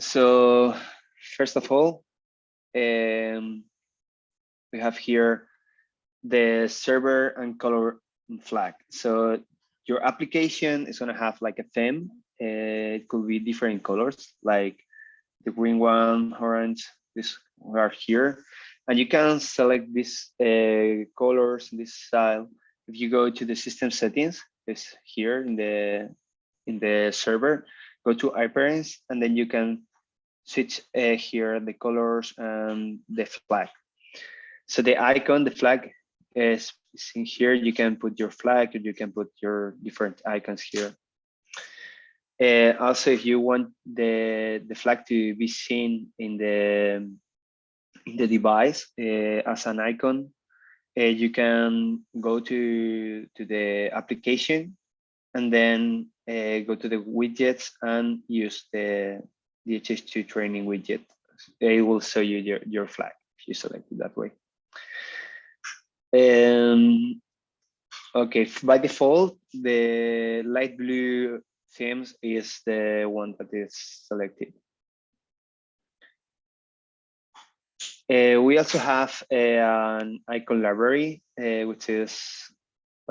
So first of all, um, we have here the server and color flag. So your application is going to have like a theme. Uh, it could be different colors, like the green one, orange, this are here. And you can select these uh, colors, this style. If you go to the system settings, it's here in the in the server, go to appearance, and then you can switch uh, here the colors and the flag. So the icon, the flag is in here. You can put your flag, you can put your different icons here. Uh, also, if you want the the flag to be seen in the in the device uh, as an icon, uh, you can go to to the application and then go to the widgets and use the DHIS2 training widget. It will show you your, your flag if you select it that way. Um, okay, by default, the light blue themes is the one that is selected. Uh, we also have uh, an icon library, uh, which is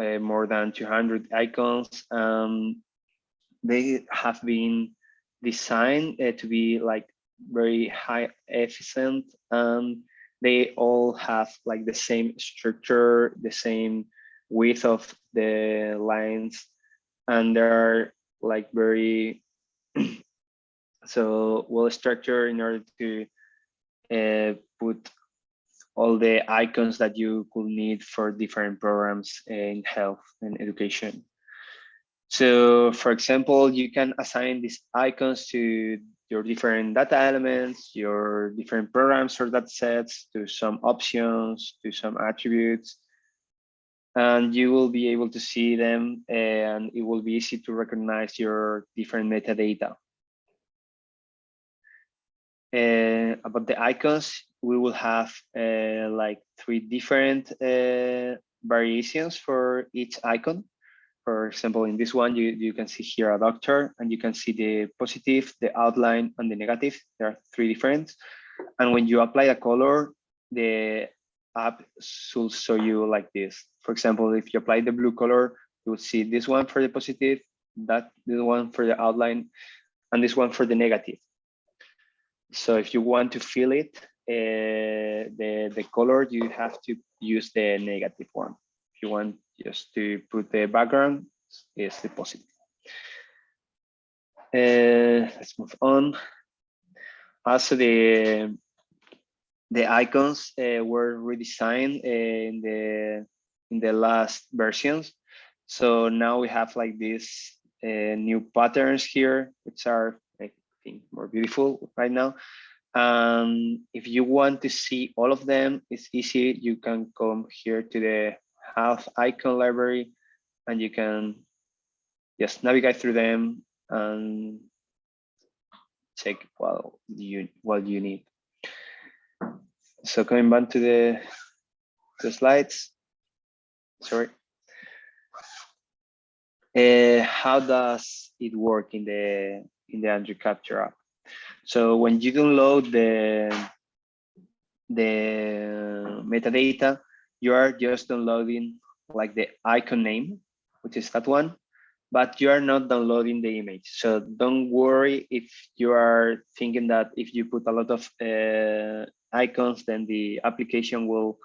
uh, more than 200 icons. Um, they have been designed uh, to be like very high efficient and they all have like the same structure, the same width of the lines, and they're like very so well structured in order to uh, put all the icons that you could need for different programs in health and education. So for example, you can assign these icons to your different data elements, your different programs or data sets, to some options, to some attributes, and you will be able to see them and it will be easy to recognize your different metadata. Uh, about the icons, we will have uh, like three different uh, variations for each icon. For example, in this one, you, you can see here a doctor and you can see the positive, the outline and the negative. There are three different. And when you apply a color, the app should show you like this. For example, if you apply the blue color, you will see this one for the positive, that this one for the outline, and this one for the negative. So if you want to fill it, uh, the, the color, you have to use the negative one. If you want just to put the background, is the positive. Uh, let's move on. Also, the the icons uh, were redesigned in the in the last versions. So now we have like these uh, new patterns here, which are I think more beautiful right now. Um, if you want to see all of them, it's easy. You can come here to the health icon library and you can just navigate through them and check what you what you need. So coming back to the, the slides, sorry. Uh, how does it work in the in the Android Capture app? So when you download the the metadata, you are just downloading like the icon name, which is that one, but you are not downloading the image. So don't worry if you are thinking that if you put a lot of uh, icons, then the application will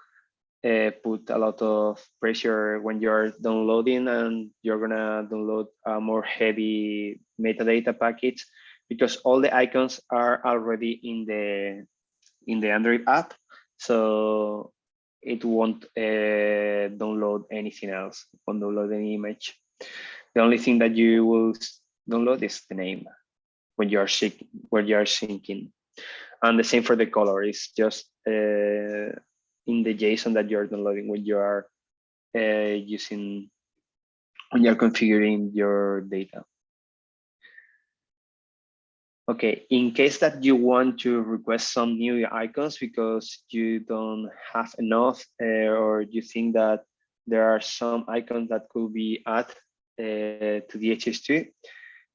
uh, put a lot of pressure when you're downloading and you're gonna download a more heavy metadata package because all the icons are already in the in the Android app. So it won't uh, download anything else, it won't download any image. The only thing that you will download is the name when you are when you are syncing. And the same for the color, it's just uh, in the JSON that you're downloading when you are uh, using, when you're configuring your data. Okay, in case that you want to request some new icons because you don't have enough uh, or you think that there are some icons that could be added uh, to DHIS2,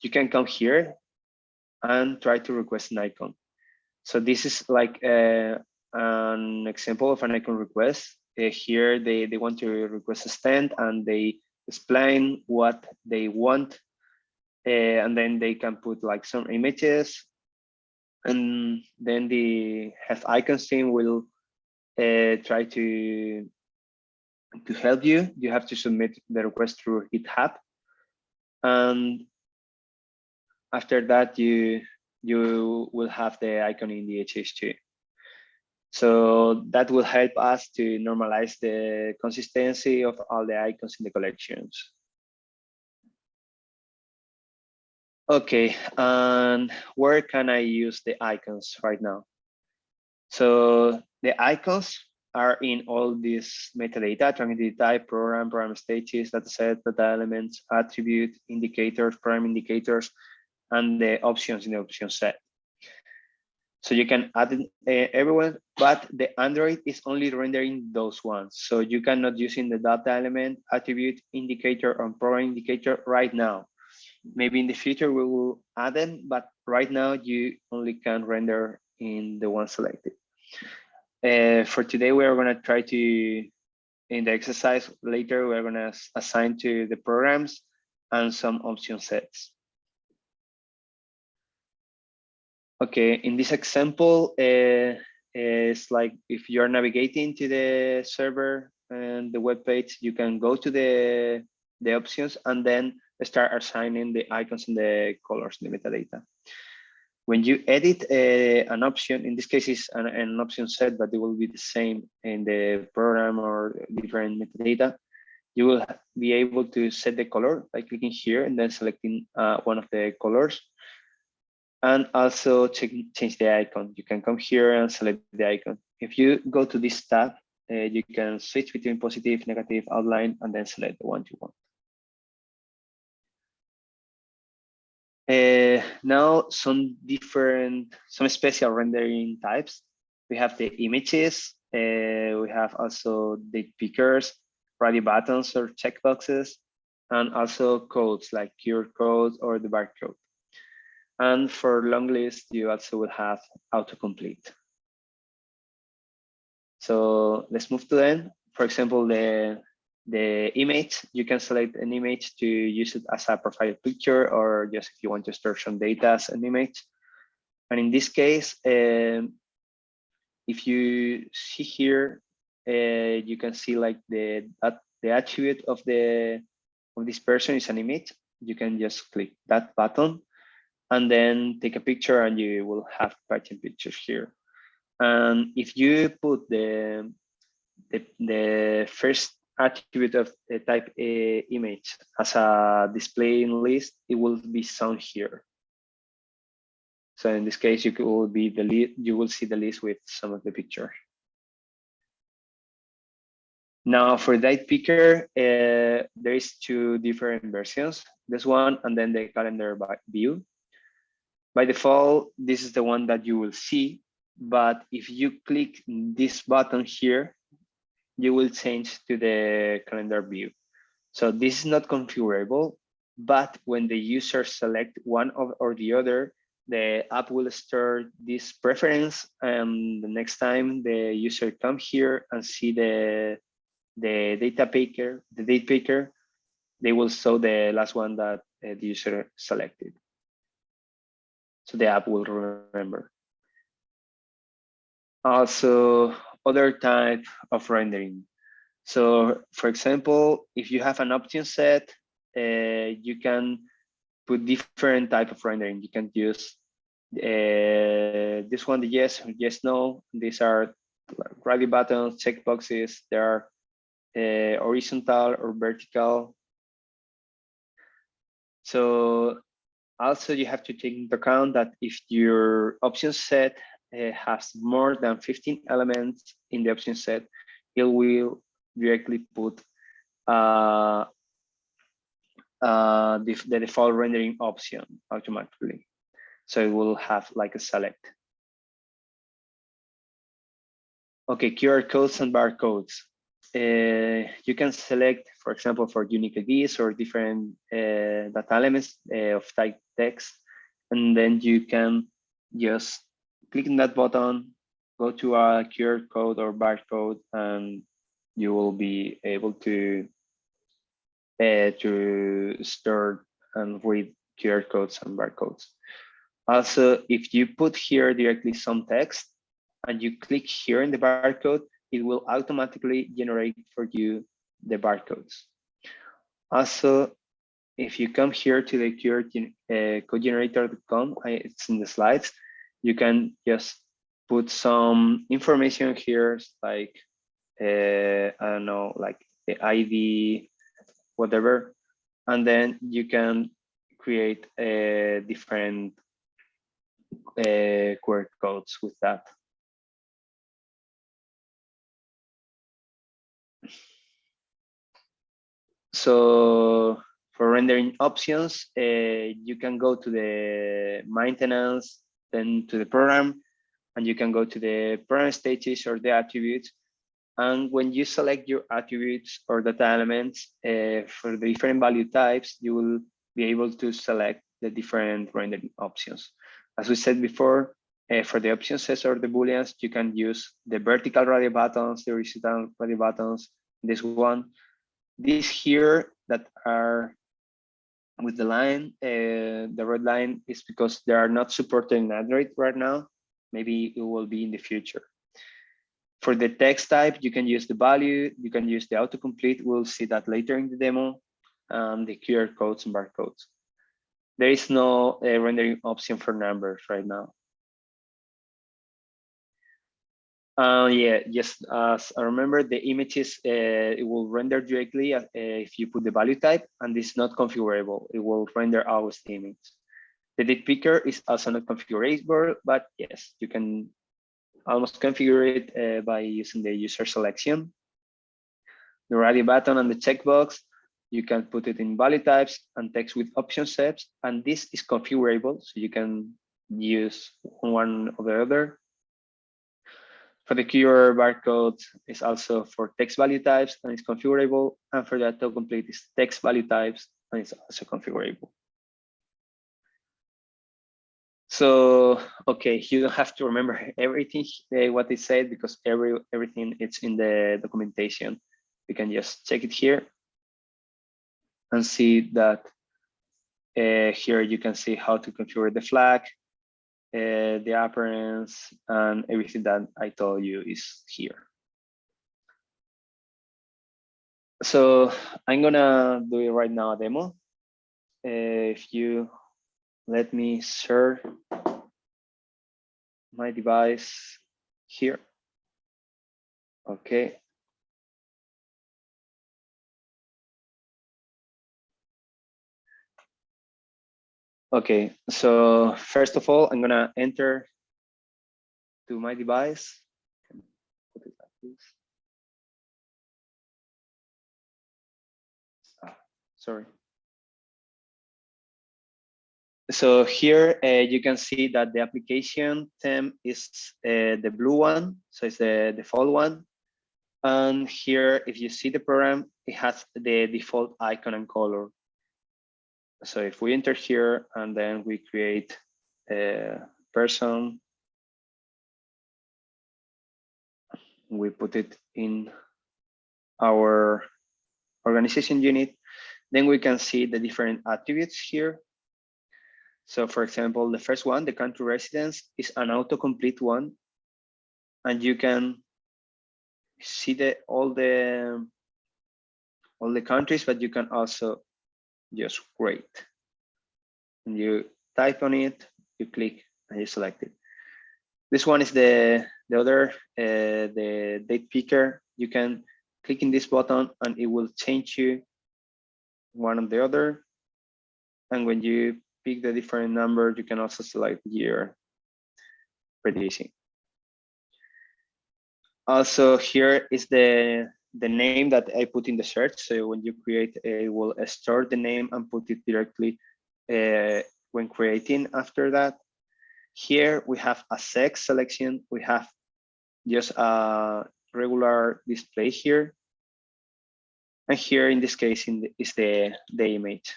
you can come here and try to request an icon. So this is like a, an example of an icon request. Uh, here they, they want to request a stand and they explain what they want. Uh, and then they can put like some images and then the have icons team will uh, try to to help you. You have to submit the request through GitHub. And after that, you you will have the icon in the DHIS2. So that will help us to normalize the consistency of all the icons in the collections. Okay, and where can I use the icons right now? So the icons are in all these metadata, tracked entity type, program, program stages, dataset, data elements, attribute, indicators, program indicators, and the options in the option set. So you can add uh, everywhere, but the Android is only rendering those ones. So you cannot using the data element, attribute, indicator, or program indicator right now. Maybe in the future we will add them, but right now you only can render in the one selected. Uh, for today, we are going to try to, in the exercise later, we're going to assign to the programs and some option sets. Okay, in this example, uh, it's like if you're navigating to the server and the web page, you can go to the, the options and then start assigning the icons and the colors in the metadata. When you edit uh, an option, in this case is an, an, option set, but it will be the same in the program or different metadata, you will be able to set the color by clicking here and then selecting uh, one of the colors. And also check, change the icon. You can come here and select the icon. If you go to this tab, uh, you can switch between positive, negative, outline, and then select the one you want. Uh, now some different, some special rendering types. We have the images. Uh, we have also the pickers, radio buttons or checkboxes, and also codes like QR code or the barcode. And for long list, you also will have autocomplete. So let's move to then. For example, the the image, you can select an image to use it as a profile picture or just if you want to store some data as an image. And in this case, um, if you see here, uh, you can see like the the attribute of the of this person is an image. You can just click that button and then take a picture and you will have Python pictures here. And if you put the the, the first attribute of a type A image as a display in list, it will be shown here. So in this case, you will be the you will see the list with some of the picture. Now for that picker, uh, there is two different versions. This one and then the calendar by view. By default, this is the one that you will see. But if you click this button here, you will change to the calendar view. So this is not configurable, but when the user select one of, or the other, the app will store this preference and the next time the user come here and see the the data picker, the date picker, they will show the last one that uh, the user selected. So the app will remember. Also, other type of rendering. So for example, if you have an option set, uh, you can put different type of rendering. You can use uh, this one, the yes, yes, no. These are radio buttons, checkboxes. They are uh, horizontal or vertical. So also you have to take into account that if your option set uh, has more than 15 elements in the option set, it will directly put uh, uh, the, the default rendering option automatically. So it will have like a select. Okay, QR codes and barcodes. Uh, you can select, for example, for unique IDs or different uh, data elements uh, of type text and then you can just click on that button, go to a QR code or barcode, and you will be able to uh, to store and read QR codes and barcodes. Also, if you put here directly some text and you click here in the barcode, it will automatically generate for you the barcodes. Also, if you come here to the QR uh, codegenerator.com, it's in the slides, you can just put some information here, like, uh, I don't know, like the ID, whatever, and then you can create a different uh, QR codes with that. So for rendering options, uh, you can go to the maintenance, then to the program, and you can go to the program stages or the attributes. And when you select your attributes or data elements uh, for the different value types, you will be able to select the different rendering options. As we said before, uh, for the option sets or the booleans, you can use the vertical radio buttons, the horizontal radio buttons, this one. These here that are with the line, uh, the red line is because they are not supported in Android right now. Maybe it will be in the future. For the text type, you can use the value, you can use the autocomplete. We'll see that later in the demo, and the QR codes and barcodes there is no uh, rendering option for numbers right now. Uh, yeah, just as I remember, the images, uh, it will render directly uh, if you put the value type, and it's not configurable. It will render always the image. The date picker is also not configurable, but yes, you can almost configure it uh, by using the user selection. The radio button and the checkbox you can put it in value types and text with option sets, and this is configurable, so you can use one or the other. For the QR barcode is also for text value types and it's configurable, and for the autocomplete is text value types and it's also configurable. So, okay, you don't have to remember everything uh, what it said because every everything it's in the documentation. You can just check it here and see that uh, here you can see how to configure the flag, uh, the appearance, and everything that I told you is here. So I'm gonna do it right now, demo. Uh, if you let me share my device here. Okay, Okay, so first of all, I'm gonna enter to my device. Ah, sorry. So here uh, you can see that the application theme is uh, the blue one, so it's the default one. And here, if you see the program, it has the default icon and color so if we enter here and then we create a person, we put it in our organization unit, then we can see the different attributes here. So for example, the first one, the country residence is an autocomplete one. And you can see the all the all the countries, but you can also just great. And you type on it, you click and you select it. This one is the, the other, uh, the date picker. You can click in this button and it will change you one or the other. And when you pick the different number, you can also select year prediction. Also here is the the name that I put in the search. So when you create, it will store the name and put it directly uh, when creating after that. Here we have a sex selection. We have just a regular display here. And here in this case in the, is the, the image.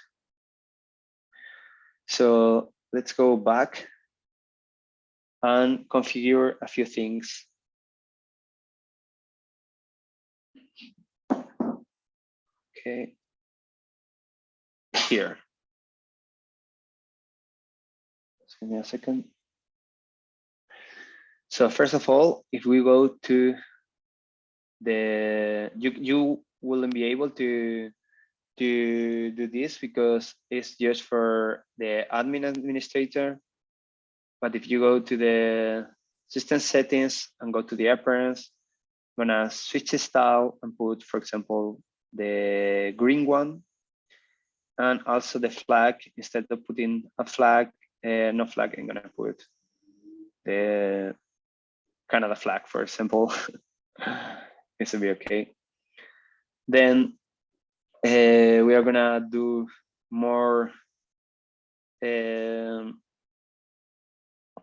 So let's go back and configure a few things. Okay, here. Just give me a second. So first of all, if we go to the, you, you wouldn't be able to, to do this because it's just for the admin administrator. But if you go to the system settings and go to the appearance, I'm gonna switch the style and put, for example, the green one. And also the flag, instead of putting a flag, uh, no flag, I'm gonna put the Canada flag, for example. this will be okay. Then uh, we are gonna do more um,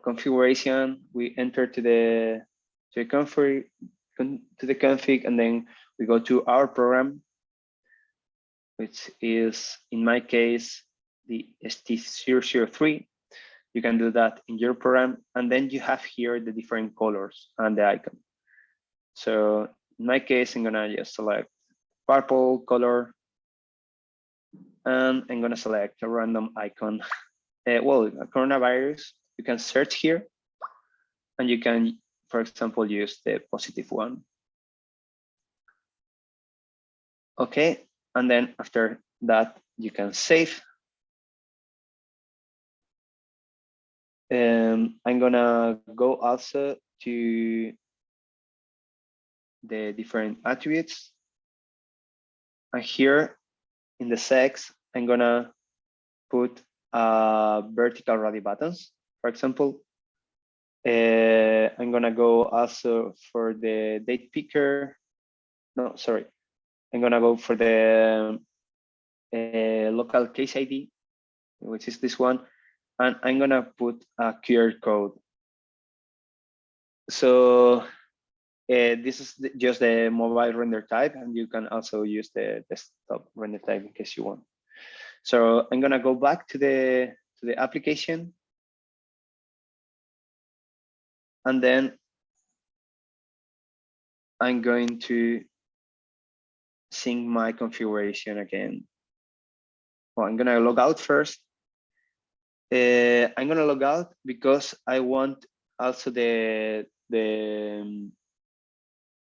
configuration. We enter to the to the config to the config, and then we go to our program, which is in my case the ST003 you can do that in your program. And then you have here the different colors and the icon. So in my case, I'm gonna just select purple color and I'm gonna select a random icon. Uh, well, a coronavirus, you can search here and you can, for example, use the positive one. Okay, and then after that, you can save Um, I'm gonna go also to the different attributes. And here in the sex, I'm gonna put uh, vertical radio buttons, for example. Uh, I'm gonna go also for the date picker. No, sorry. I'm gonna go for the uh, local case ID, which is this one and I'm gonna put a QR code. So uh, this is the, just the mobile render type, and you can also use the desktop render type in case you want. So I'm gonna go back to the to the application, and then I'm going to sync my configuration again. Well, I'm gonna log out first uh, I'm gonna log out because I want also the the um,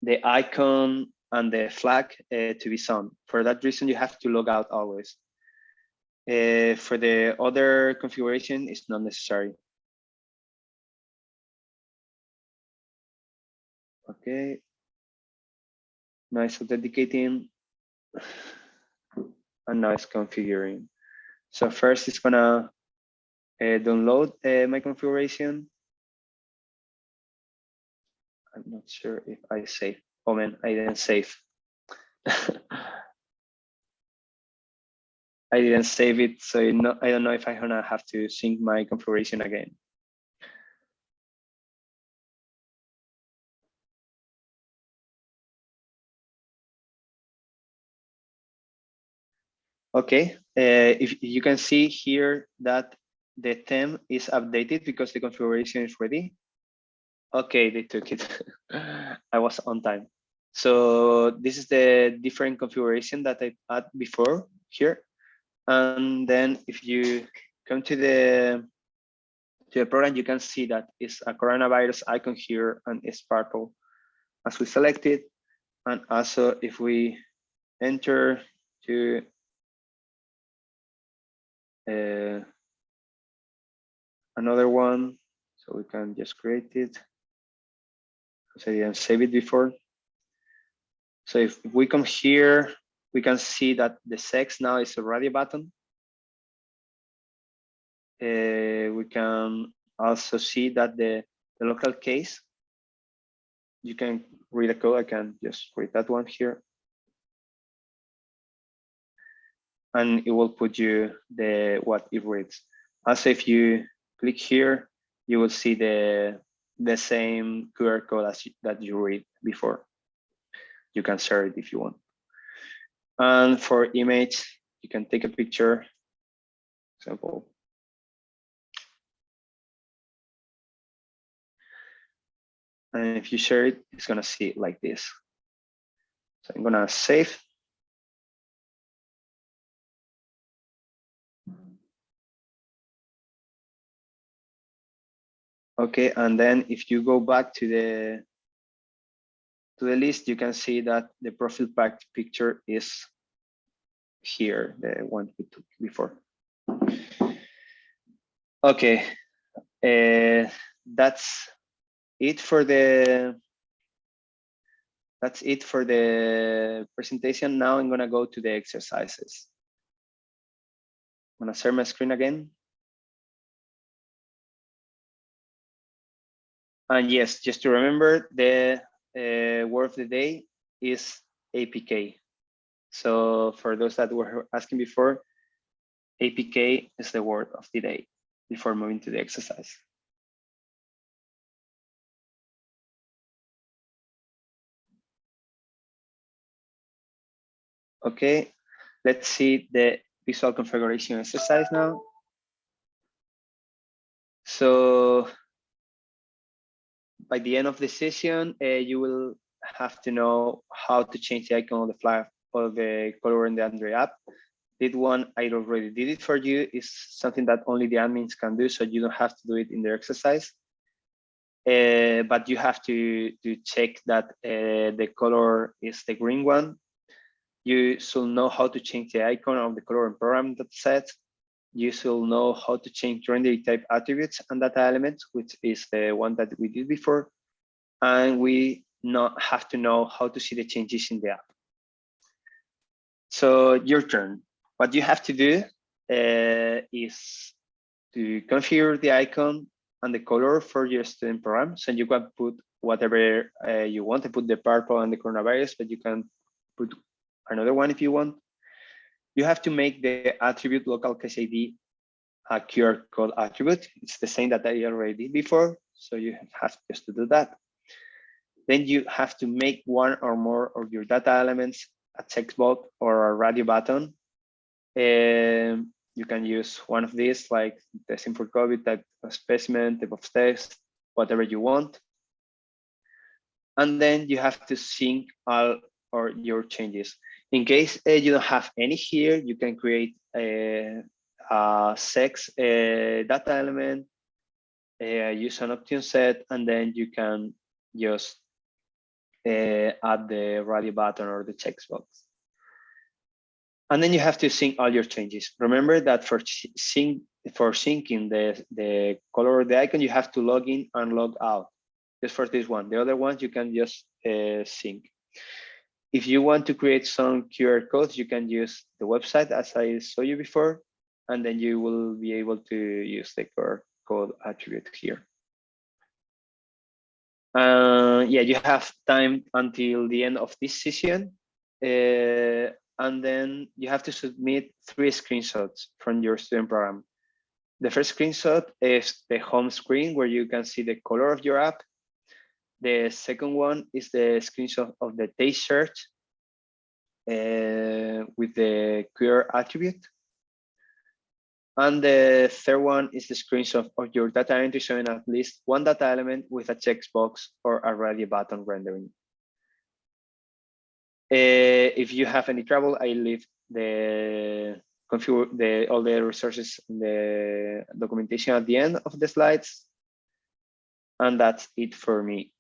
the icon and the flag uh, to be shown. For that reason, you have to log out always. Uh, for the other configuration, it's not necessary. Okay. Nice authenticating and nice configuring. So first it's gonna uh, download uh, my configuration. I'm not sure if I save. Oh man, I didn't save. I didn't save it, so I don't know if I'm gonna have to sync my configuration again. Okay, uh, if you can see here that the theme is updated because the configuration is ready. Okay, they took it. I was on time. So this is the different configuration that I had before here. And then if you come to the to the program, you can see that it's a coronavirus icon here and it's purple as we selected. And also if we enter to uh, another one. So we can just create it because I didn't save it before. So if we come here, we can see that the sex now is a radio button. Uh, we can also see that the, the local case, you can read the code. I can just read that one here. and it will put you the what it reads. As if you click here, you will see the the same QR code as you, that you read before. You can share it if you want. And for image, you can take a picture, example. And if you share it, it's gonna see it like this. So I'm gonna save Okay, and then if you go back to the to the list, you can see that the profile pack picture is here, the one we took before. Okay, uh, that's it for the that's it for the presentation. Now I'm gonna go to the exercises. I'm gonna share my screen again. And yes, just to remember, the uh, word of the day is APK. So for those that were asking before, APK is the word of the day before moving to the exercise. Okay, let's see the visual configuration exercise now. So by the end of the session, uh, you will have to know how to change the icon of the flag or the color in the Android app. This one I already did it for you. It's something that only the admins can do, so you don't have to do it in the exercise. Uh, but you have to, to check that uh, the color is the green one you should know how to change the icon of the color and program that set. You should know how to change render type attributes and data elements, which is the one that we did before. And we not have to know how to see the changes in the app. So your turn. What you have to do uh, is to configure the icon and the color for your student program. So you can put whatever uh, you want to put the purple and the coronavirus, but you can put another one if you want. You have to make the attribute local case ID a QR code attribute. It's the same that I already did before. So you have just to do that. Then you have to make one or more of your data elements a checkbox or a radio button. And you can use one of these like testing for COVID, type of specimen, type of test, whatever you want. And then you have to sync all or your changes. In case uh, you don't have any here, you can create a, a sex a data element, uh, use an option set, and then you can just uh, add the radio button or the checkbox. And then you have to sync all your changes. Remember that for sync for syncing the, the color of the icon, you have to log in and log out. Just for this one. The other ones you can just uh, sync. If you want to create some QR codes, you can use the website as I saw you before, and then you will be able to use the QR code attribute here. Uh, yeah, you have time until the end of this session. Uh, and then you have to submit three screenshots from your student program. The first screenshot is the home screen where you can see the color of your app. The second one is the screenshot of the taste search uh, with the QR attribute. And the third one is the screenshot of your data entry showing at least one data element with a checkbox or a radio button rendering. Uh, if you have any trouble, I leave the configure the all the resources in the documentation at the end of the slides. And that's it for me.